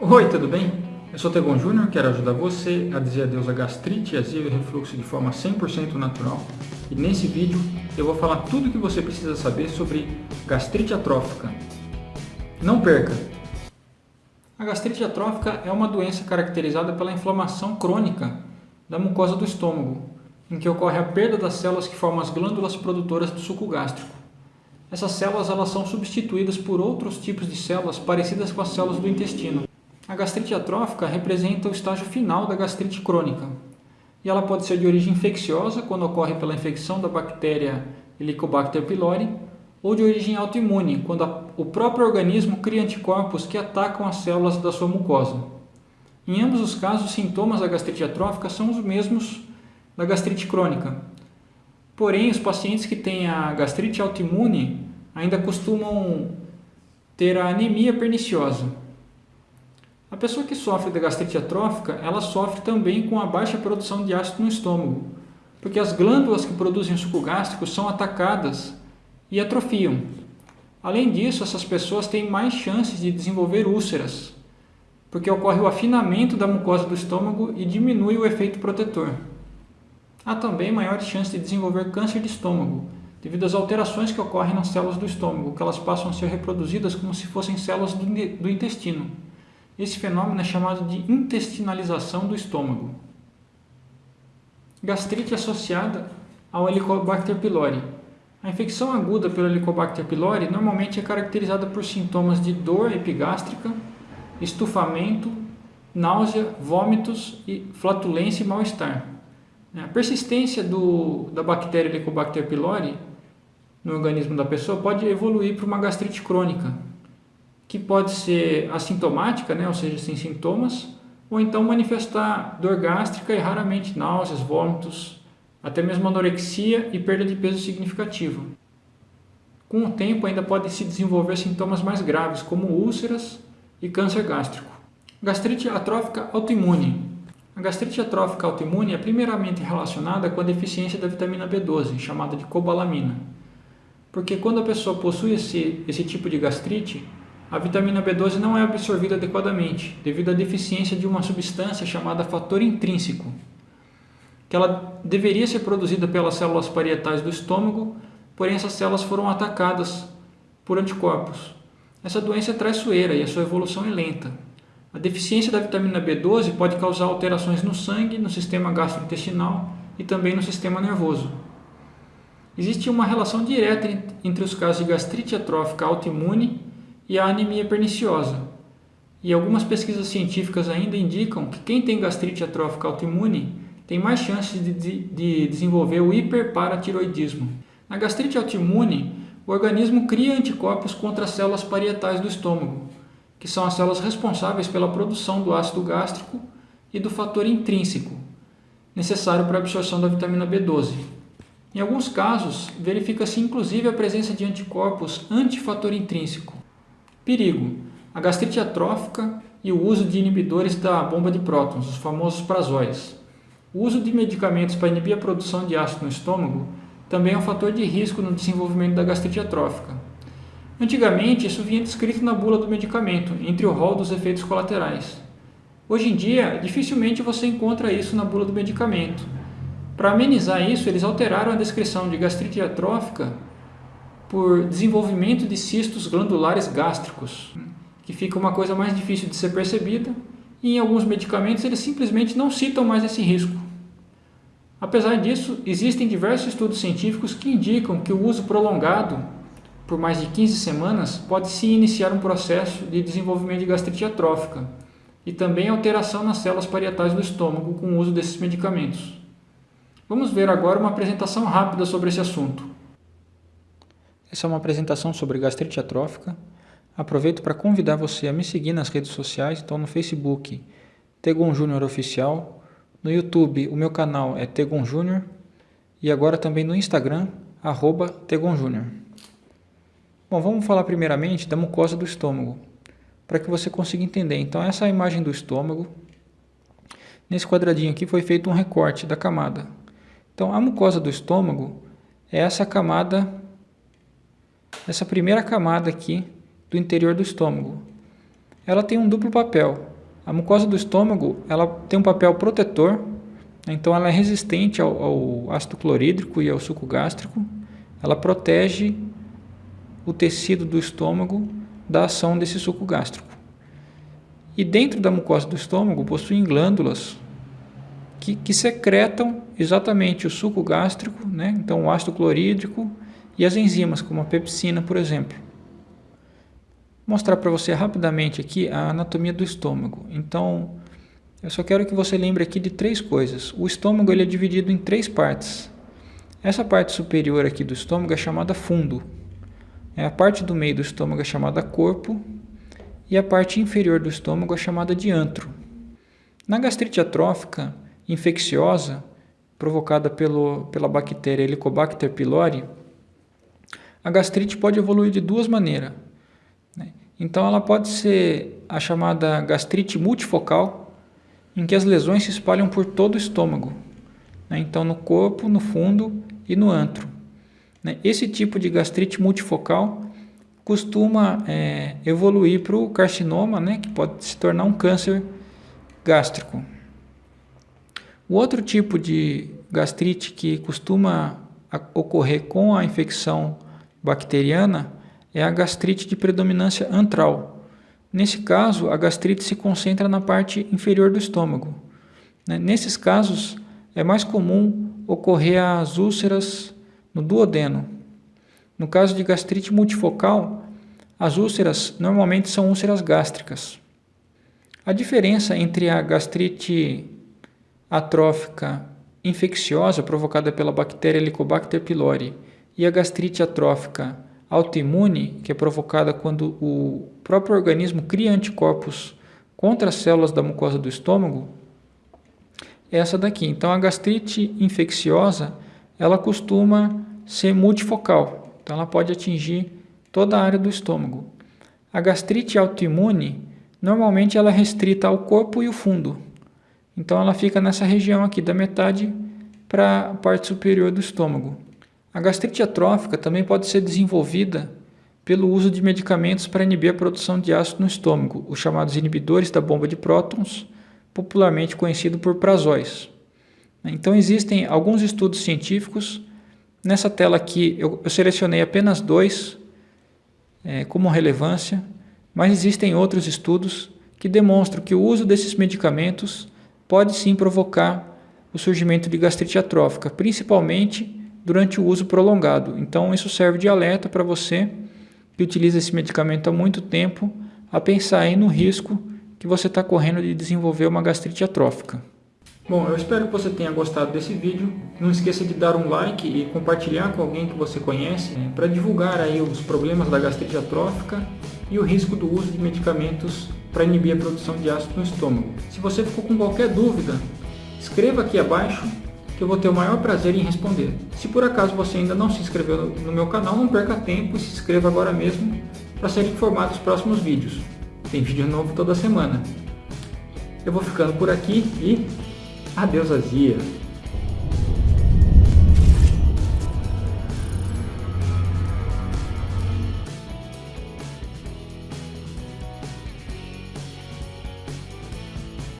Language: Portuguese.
Oi, tudo bem? Eu sou Tegon Júnior, quero ajudar você a dizer adeus a gastrite, azia e refluxo de forma 100% natural. E nesse vídeo eu vou falar tudo o que você precisa saber sobre gastrite atrófica. Não perca! A gastrite atrófica é uma doença caracterizada pela inflamação crônica da mucosa do estômago, em que ocorre a perda das células que formam as glândulas produtoras do suco gástrico. Essas células elas são substituídas por outros tipos de células parecidas com as células do intestino. A gastrite atrófica representa o estágio final da gastrite crônica. E ela pode ser de origem infecciosa, quando ocorre pela infecção da bactéria Helicobacter pylori, ou de origem autoimune, quando a, o próprio organismo cria anticorpos que atacam as células da sua mucosa. Em ambos os casos, os sintomas da gastrite atrófica são os mesmos da gastrite crônica. Porém, os pacientes que têm a gastrite autoimune ainda costumam ter a anemia perniciosa. A pessoa que sofre da gastrite atrófica, ela sofre também com a baixa produção de ácido no estômago, porque as glândulas que produzem o suco gástrico são atacadas e atrofiam. Além disso, essas pessoas têm mais chances de desenvolver úlceras, porque ocorre o afinamento da mucosa do estômago e diminui o efeito protetor. Há também maiores chances de desenvolver câncer de estômago, devido às alterações que ocorrem nas células do estômago, que elas passam a ser reproduzidas como se fossem células do intestino. Esse fenômeno é chamado de intestinalização do estômago. Gastrite associada ao Helicobacter pylori. A infecção aguda pelo Helicobacter pylori normalmente é caracterizada por sintomas de dor epigástrica, estufamento, náusea, vômitos, e flatulência e mal-estar. A persistência do, da bactéria Helicobacter pylori no organismo da pessoa pode evoluir para uma gastrite crônica, que pode ser assintomática, né, ou seja, sem sintomas, ou então manifestar dor gástrica e raramente náuseas, vômitos, até mesmo anorexia e perda de peso significativa. Com o tempo ainda podem se desenvolver sintomas mais graves, como úlceras e câncer gástrico. Gastrite atrófica autoimune a gastrite atrófica autoimune é primeiramente relacionada com a deficiência da vitamina B12, chamada de cobalamina. Porque quando a pessoa possui esse, esse tipo de gastrite, a vitamina B12 não é absorvida adequadamente, devido à deficiência de uma substância chamada fator intrínseco, que ela deveria ser produzida pelas células parietais do estômago, porém essas células foram atacadas por anticorpos. Essa doença é traiçoeira e a sua evolução é lenta. A deficiência da vitamina B12 pode causar alterações no sangue, no sistema gastrointestinal e também no sistema nervoso. Existe uma relação direta entre os casos de gastrite atrófica autoimune e a anemia perniciosa. E algumas pesquisas científicas ainda indicam que quem tem gastrite atrófica autoimune tem mais chances de, de, de desenvolver o hiperparatiroidismo. Na gastrite autoimune, o organismo cria anticorpos contra as células parietais do estômago, que são as células responsáveis pela produção do ácido gástrico e do fator intrínseco, necessário para a absorção da vitamina B12. Em alguns casos, verifica-se inclusive a presença de anticorpos antifator intrínseco. Perigo: a gastrite atrófica e o uso de inibidores da bomba de prótons, os famosos prazóis. O uso de medicamentos para inibir a produção de ácido no estômago também é um fator de risco no desenvolvimento da gastrite atrófica. Antigamente, isso vinha descrito na bula do medicamento, entre o rol dos efeitos colaterais. Hoje em dia, dificilmente você encontra isso na bula do medicamento. Para amenizar isso, eles alteraram a descrição de gastrite atrófica por desenvolvimento de cistos glandulares gástricos, que fica uma coisa mais difícil de ser percebida, e em alguns medicamentos eles simplesmente não citam mais esse risco. Apesar disso, existem diversos estudos científicos que indicam que o uso prolongado por mais de 15 semanas, pode-se iniciar um processo de desenvolvimento de gastrite atrófica e também alteração nas células parietais do estômago com o uso desses medicamentos. Vamos ver agora uma apresentação rápida sobre esse assunto. Essa é uma apresentação sobre gastrite atrófica. Aproveito para convidar você a me seguir nas redes sociais, então no Facebook, Tegon Júnior Oficial, no YouTube, o meu canal é Tegon Júnior e agora também no Instagram, arroba Tegon Júnior. Bom, vamos falar primeiramente da mucosa do estômago, para que você consiga entender. Então, essa é a imagem do estômago. Nesse quadradinho aqui foi feito um recorte da camada. Então, a mucosa do estômago é essa camada, essa primeira camada aqui do interior do estômago. ela tem um duplo papel. A mucosa do estômago ela tem um papel protetor, então ela é resistente ao, ao ácido clorídrico e ao suco gástrico. Ela protege o tecido do estômago da ação desse suco gástrico. E dentro da mucosa do estômago possuem glândulas que, que secretam exatamente o suco gástrico, né? então o ácido clorídrico e as enzimas, como a pepsina, por exemplo. Vou mostrar para você rapidamente aqui a anatomia do estômago. Então, eu só quero que você lembre aqui de três coisas. O estômago ele é dividido em três partes. Essa parte superior aqui do estômago é chamada fundo. É a parte do meio do estômago é chamada corpo e a parte inferior do estômago é chamada de antro. Na gastrite atrófica infecciosa, provocada pelo, pela bactéria Helicobacter pylori, a gastrite pode evoluir de duas maneiras. Né? Então, ela pode ser a chamada gastrite multifocal, em que as lesões se espalham por todo o estômago, né? então no corpo, no fundo e no antro. Né? Esse tipo de gastrite multifocal costuma é, evoluir para o carcinoma, né? que pode se tornar um câncer gástrico. O outro tipo de gastrite que costuma ocorrer com a infecção bacteriana é a gastrite de predominância antral. Nesse caso, a gastrite se concentra na parte inferior do estômago. Né? Nesses casos, é mais comum ocorrer as úlceras no duodeno. No caso de gastrite multifocal, as úlceras normalmente são úlceras gástricas. A diferença entre a gastrite atrófica infecciosa provocada pela bactéria Helicobacter pylori e a gastrite atrófica autoimune, que é provocada quando o próprio organismo cria anticorpos contra as células da mucosa do estômago, é essa daqui. Então a gastrite infecciosa, ela costuma ser multifocal. Então ela pode atingir toda a área do estômago. A gastrite autoimune, normalmente ela é restrita ao corpo e o fundo. Então ela fica nessa região aqui da metade para a parte superior do estômago. A gastrite atrófica também pode ser desenvolvida pelo uso de medicamentos para inibir a produção de ácido no estômago, os chamados inibidores da bomba de prótons, popularmente conhecido por prazóis. Então existem alguns estudos científicos. Nessa tela aqui eu, eu selecionei apenas dois é, como relevância, mas existem outros estudos que demonstram que o uso desses medicamentos pode sim provocar o surgimento de gastrite atrófica, principalmente durante o uso prolongado. Então, isso serve de alerta para você que utiliza esse medicamento há muito tempo a pensar aí no risco que você está correndo de desenvolver uma gastrite atrófica. Bom, eu espero que você tenha gostado desse vídeo. Não esqueça de dar um like e compartilhar com alguém que você conhece né, para divulgar aí os problemas da gastrite atrófica e o risco do uso de medicamentos para inibir a produção de ácido no estômago. Se você ficou com qualquer dúvida, escreva aqui abaixo que eu vou ter o maior prazer em responder. Se por acaso você ainda não se inscreveu no meu canal, não perca tempo e se inscreva agora mesmo para ser informado dos próximos vídeos. Tem vídeo novo toda semana. Eu vou ficando por aqui e adeus azia!